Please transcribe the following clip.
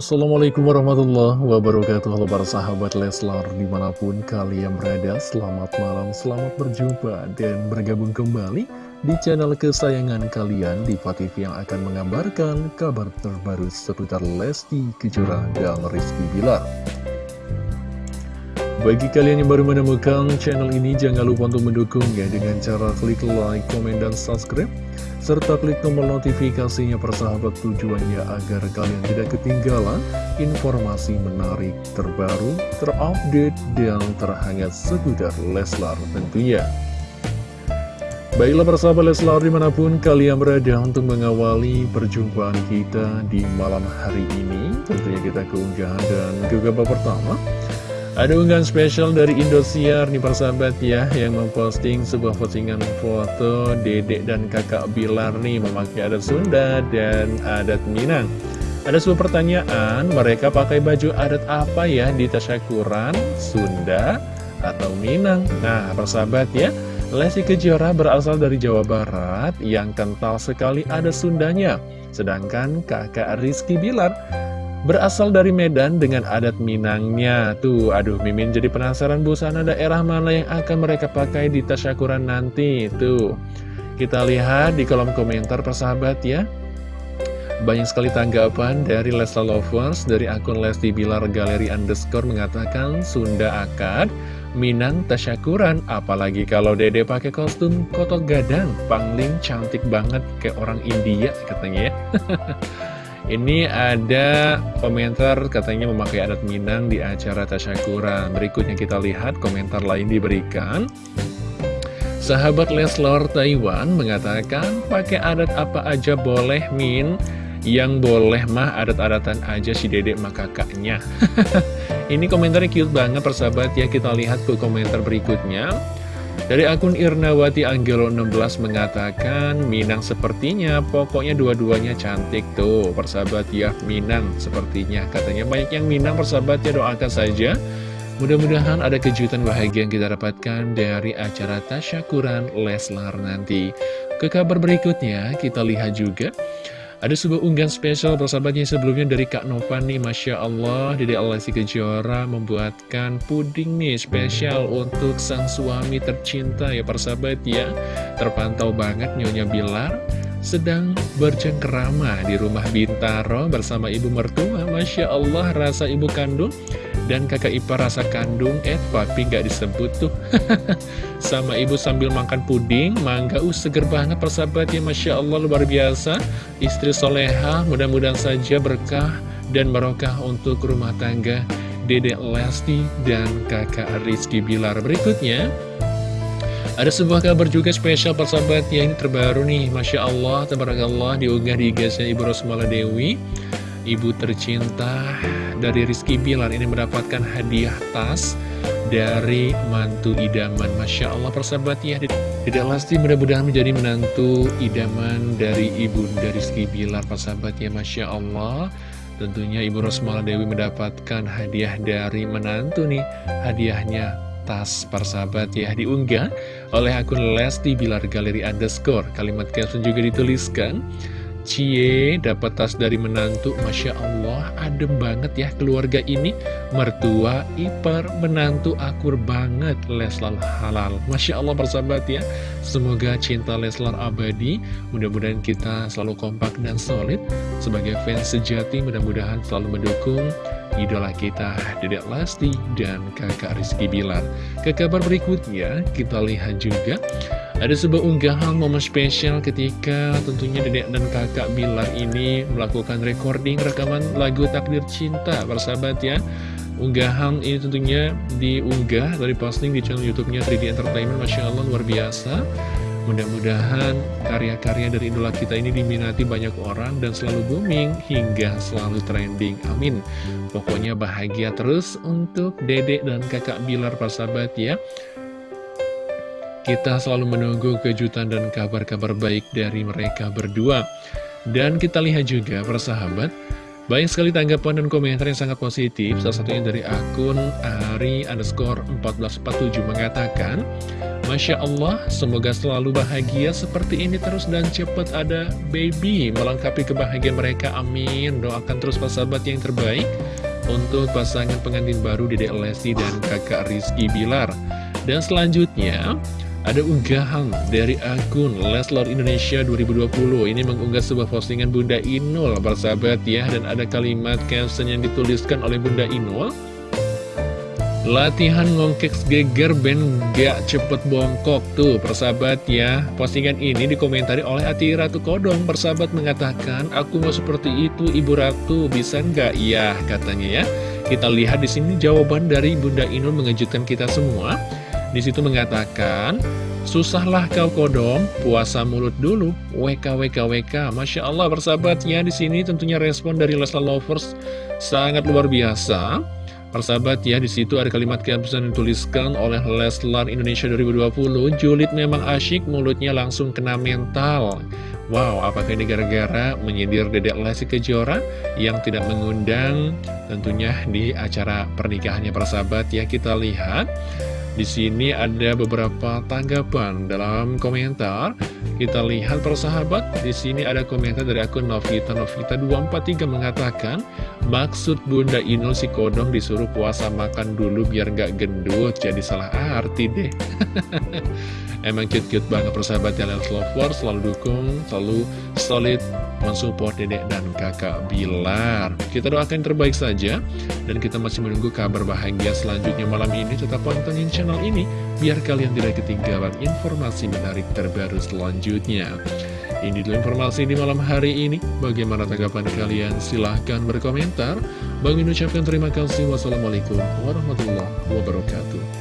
Assalamualaikum warahmatullahi wabarakatuh. Halo para sahabat Leslar Di mana pun kalian berada Selamat malam, selamat berjumpa Dan bergabung kembali Di channel kesayangan kalian di TV yang akan mengabarkan Kabar terbaru seputar Lesti Kejora dan Rizky Bilar. Bagi kalian yang baru menemukan channel ini, jangan lupa untuk mendukungnya dengan cara klik like, komen, dan subscribe serta klik tombol notifikasinya persahabat tujuannya agar kalian tidak ketinggalan informasi menarik terbaru, terupdate, dan terhangat seputar Leslar tentunya. Baiklah persahabat Leslar di mana pun kalian berada untuk mengawali perjumpaan kita di malam hari ini Tentunya kita keunggahan dan gegabah pertama ada unggahan spesial dari Indosiar nih persahabat ya Yang memposting sebuah postingan foto dedek dan kakak Bilar nih Memakai adat Sunda dan adat Minang. Ada sebuah pertanyaan Mereka pakai baju adat apa ya di tasyakuran Sunda atau Minang? Nah persahabat ya Lesti Kejora berasal dari Jawa Barat Yang kental sekali adat Sundanya. Sedangkan kakak Rizky Bilar Berasal dari Medan dengan adat Minangnya. Tuh, aduh Mimin jadi penasaran busana daerah mana yang akan mereka pakai di tasyakuran nanti. Tuh, kita lihat di kolom komentar persahabat ya. Banyak sekali tanggapan dari Lesla Lovers dari akun Lesti Bilar Galeri Underscore mengatakan Sunda akad, Minang tasyakuran, apalagi kalau dede pakai kostum kotok gadang, pangling cantik banget kayak orang India katanya ya. Ini ada komentar katanya memakai adat Minang di acara tasyakuran. Berikutnya kita lihat komentar lain diberikan. Sahabat Leslar Taiwan mengatakan pakai adat apa aja boleh Min Yang boleh mah adat-adatan aja si dedek mah kakaknya Ini komentarnya cute banget persahabat ya Kita lihat ke komentar berikutnya dari akun Irnawati Anggelo 16 mengatakan, Minang sepertinya, pokoknya dua-duanya cantik tuh, persahabat ya, Minang sepertinya. Katanya banyak yang Minang persahabat ya, doakan saja. Mudah-mudahan ada kejutan bahagia yang kita dapatkan dari acara Tasyakuran Leslar nanti. Ke kabar berikutnya, kita lihat juga ada sebuah unggahan spesial persahabatnya sebelumnya dari Kak Nova nih Masya Allah. Dede Alessi Kejora membuatkan puding nih spesial untuk sang suami tercinta ya persahabat ya. Terpantau banget Nyonya Bilar sedang bercengkerama di rumah Bintaro bersama ibu mertua. Masya Allah rasa ibu kandung dan kakak ipar rasa kandung, eh papi gak disebut tuh. Sama ibu sambil makan puding, mangga, uh seger banget persahabat ya Masya Allah luar biasa. Istri soleha, mudah-mudahan saja berkah dan barokah untuk rumah tangga Dedek Lesti dan kakak Rizky Bilar. Berikutnya ada sebuah kabar juga spesial persahabat yang terbaru nih. Masya Allah, Tabarakallah diunggah di gasnya Ibu Rosmala Dewi. Ibu tercinta dari Rizky Bilar ini mendapatkan hadiah tas dari mantu idaman. Masya Allah persahabat ya. Tidak Lesti mudah-mudahan menjadi menantu idaman dari ibu dari Rizky Bilar persahabat ya. Masya Allah Tentunya Ibu Rosmala Dewi mendapatkan hadiah dari menantu nih. Hadiahnya tas persahabat ya diunggah oleh akun Lesti Bilar Galeri Underscore. Kalimat caption juga dituliskan Cie dapat tas dari menantu. Masya Allah adem banget ya keluarga ini. Mertua, ipar, menantu akur banget Leslar halal. Masya Allah persahabat ya. Semoga cinta Leslar abadi. Mudah-mudahan kita selalu kompak dan solid. Sebagai fans sejati mudah-mudahan selalu mendukung idola kita Dedek Lesti dan kakak Rizky Bilar. Ke kabar berikutnya kita lihat juga ada sebuah unggahan momen spesial ketika tentunya dedek dan kakak Bilar ini melakukan recording rekaman lagu Takdir Cinta Persahabat ya. Unggahan ini tentunya diunggah dari posting di channel youtube-nya 3D Entertainment Masya Allah luar biasa Mudah-mudahan karya-karya dari idola kita ini diminati banyak orang dan selalu booming hingga selalu trending. Amin. Pokoknya bahagia terus untuk dedek dan kakak Bilar persahabat ya. Kita selalu menunggu kejutan dan kabar-kabar baik dari mereka berdua. Dan kita lihat juga persahabat, banyak sekali tanggapan dan komentar yang sangat positif. Salah satunya dari akun Ari underscore 1447 mengatakan, Masya Allah, semoga selalu bahagia seperti ini terus dan cepat ada baby melengkapi kebahagiaan mereka. Amin. Doakan terus sahabat yang terbaik untuk pasangan pengantin baru Dedek Lesti dan kakak Rizky Bilar. Dan selanjutnya, ada unggahan dari akun Leslar Indonesia 2020 Ini mengunggah sebuah postingan Bunda Inul Persahabat ya Dan ada kalimat caption yang dituliskan oleh Bunda Inul Latihan ngongkek geger ben gak cepet bongkok Tuh persahabat ya. Postingan ini dikomentari oleh Ati Ratu Kodong. Persahabat mengatakan Aku mau seperti itu Ibu Ratu. Bisa nggak? Ya katanya ya. Kita lihat di sini jawaban dari Bunda Inul mengejutkan kita semua. Di situ mengatakan Susahlah kau kodong, puasa mulut dulu, WK WK WK. Masya Allah persahabat ya. Di sini tentunya respon dari Leslar Lovers sangat luar biasa. Persahabat ya, di situ ada kalimat caption yang dituliskan oleh Leslar Indonesia 2020, Julid memang asyik, mulutnya langsung kena mental. Wow, apakah ini gara-gara menyindir Dedek Lesti Kejora yang tidak mengundang tentunya di acara pernikahannya persahabat ya kita lihat di sini ada beberapa tanggapan dalam komentar. Kita lihat persahabat, di sini ada komentar dari akun Novita Novita 243 mengatakan, maksud Bunda Inul si Kodong disuruh puasa makan dulu biar nggak gendut, jadi salah arti deh. Emang cute-cute banget persahabat ya Let's Lover Selalu dukung, selalu solid mensupport dedek dan kakak Bilar Kita doakan yang terbaik saja Dan kita masih menunggu kabar bahagia selanjutnya malam ini Tetap pantengin channel ini Biar kalian tidak ketinggalan informasi menarik terbaru selanjutnya ini dulu informasi di malam hari ini. Bagaimana tanggapan kalian? Silahkan berkomentar. Bang ucapkan terima kasih. Wassalamualaikum warahmatullahi wabarakatuh.